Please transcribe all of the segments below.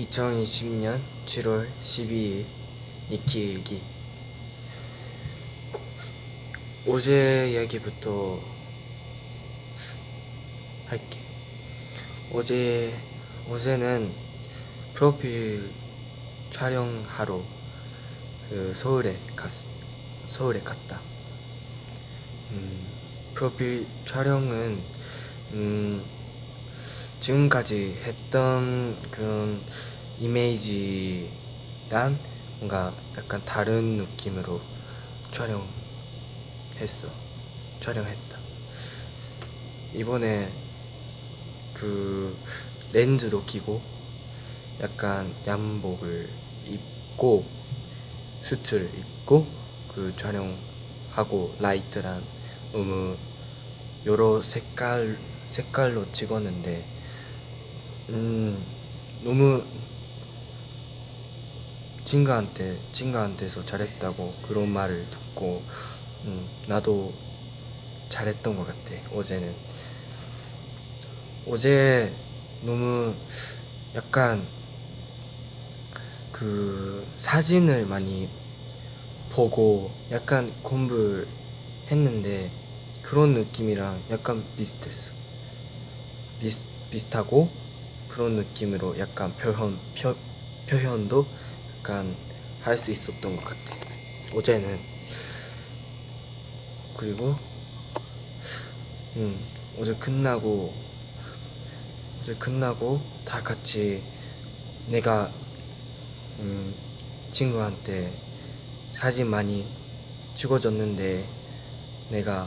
2020년 7월 12일 니키일기. 어제 이야기부터 할게. 어제 어제는 프로필 촬영하러 그 서울에 갔 서울에 갔다. 음, 프로필 촬영은 음, 지금까지 했던 그런 이미지랑 뭔가 약간 다른 느낌으로 촬영했어. 촬영했다. 이번에 그 렌즈도 끼고 약간 양복을 입고 수트를 입고 그 촬영하고 라이트랑 너무 여러 색깔 색깔로 찍었는데 음 너무 친구한테 친구한테서 잘했다고 그런 말을 듣고 음, 나도 잘했던 것 같아 어제는. 어제 너무 약간 그 사진을 많이 보고 약간 공부했는데 그런 느낌이랑 약간 비슷했어. 비슷, 비슷하고 그런 느낌으로 약간 표현 표, 표현도 약간 할 수 있었던 것 같아. 어제는. 그리고 음 어제 끝나고 어제 끝나고 다 같이 내가 음 친구한테 사진 많이 찍어줬는데 내가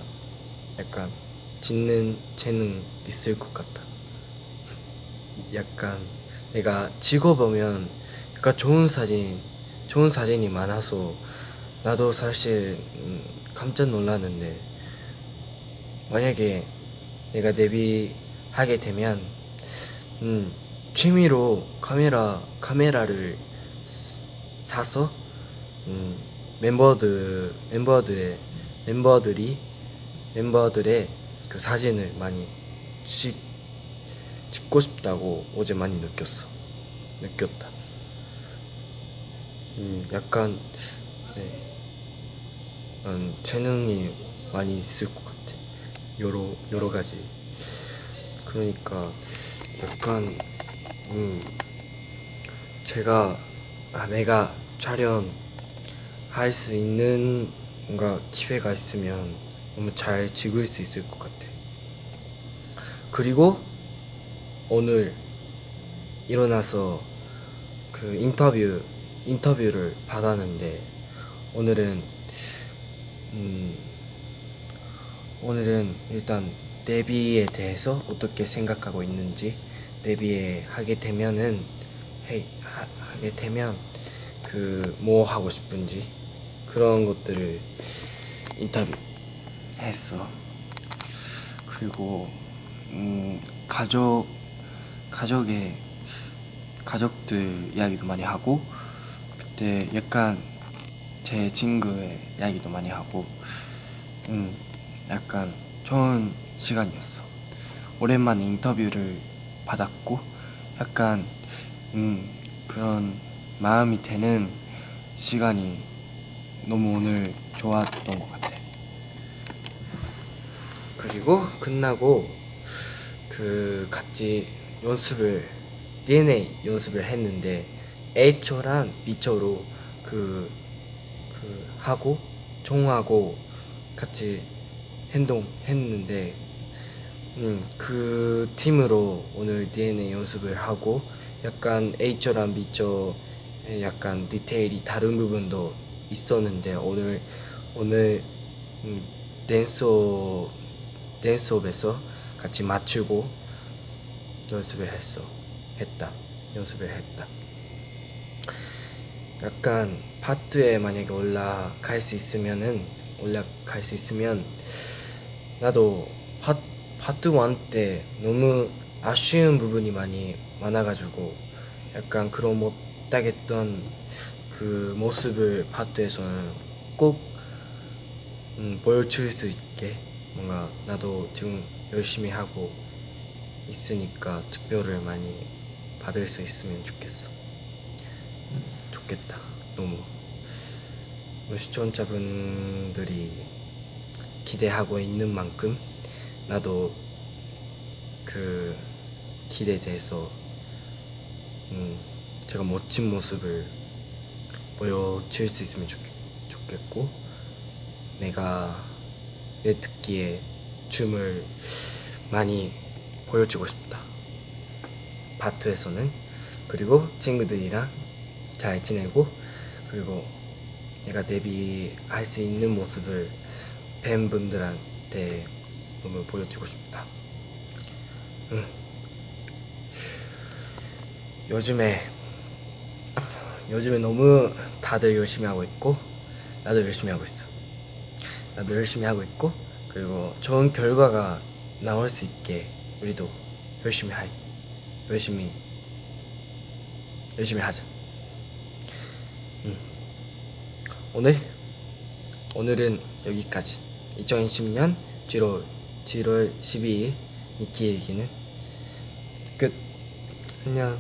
약간 짓는 재능 있을 것 같아. 약간 내가 찍어보면 약간 좋은 사진 좋은 사진이 많아서 나도 사실 음, 깜짝 놀랐는데 만약에 내가 데뷔하게 되면 음, 취미로 카메라 카메라를 사서 음, 멤버들 멤버들의 멤버들이 멤버들의 그 사진을 많이 찍, 찍고 싶다고 어제 많이 느꼈어. 느꼈다 음, 약간 네. 음, 재능이 많이 있을 것 같아. 여러 여러 가지. 그러니까 약간 음 제가 아 내가 촬영 할 수 있는 뭔가 기회가 있으면 너무 잘 찍을 수 있을 것 같아. 그리고 오늘 일어나서 그 인터뷰 인터뷰를 받았는데 오늘은 음 오늘은 일단 데뷔에 대해서 어떻게 생각하고 있는지 데뷔에 하게 되면은 해, 하, 하게 되면 그 뭐 하고 싶은지 그런 것들을 인터뷰 했어. 그리고 음 가족 가족의 가족들 이야기도 많이 하고 그때 약간 제 친구의 이야기도 많이 하고 음 약간 좋은 시간이었어. 오랜만에 인터뷰를 받았고 약간 음 그런 마음이 되는 시간이 너무 오늘 좋았던 것 같아. 그리고 끝나고 그 같이 연습을 DNA 연습을 했는데 A초랑 B초로 그, 그 하고 종하고 같이 행동했는데 음, 그 팀으로 오늘 DNA 연습을 하고 약간 A초랑 B초에 약간 디테일이 다른 부분도 있었는데 오늘 오늘 음, 댄스 댄스업에서 같이 맞추고 연습을 했어 했다 연습을 했다 약간 파트에 만약에 올라갈 수 있으면은 올라갈 수 있으면 나도 파, 파트 1때 너무 아쉬운 부분이 많이 많아가지고 약간 그런 못하겠던 그 모습을 파트에서는 꼭 음, 보여줄 수 있게 뭔가 나도 지금 열심히 하고 있으니까 투표를 많이 받을 수 있으면 좋겠어. 음, 좋겠다. 너무 시청자분들이 기대하고 있는 만큼 나도 그 기대에 대해서 음, 제가 멋진 모습을 보여줄 수 있으면 좋, 좋겠고 내가 내 듣기에 춤을 많이 보여주고 싶다. 바투에서는 그리고 친구들이랑 잘 지내고 그리고 내가 데뷔할 수 있는 모습을 팬분들한테 너무 보여주고 싶다. 응. 요즘에 요즘에 너무 다들 열심히 하고 있고 나도 열심히 하고 있어. 나도 열심히 하고 있고 그리고 좋은 결과가 나올 수 있게 우리도 열심히 할 열심히 열심히 하자. 음. 오늘 오늘은 여기까지. 2020년 7월 7월 12일 니키 얘기는 끝. 안녕.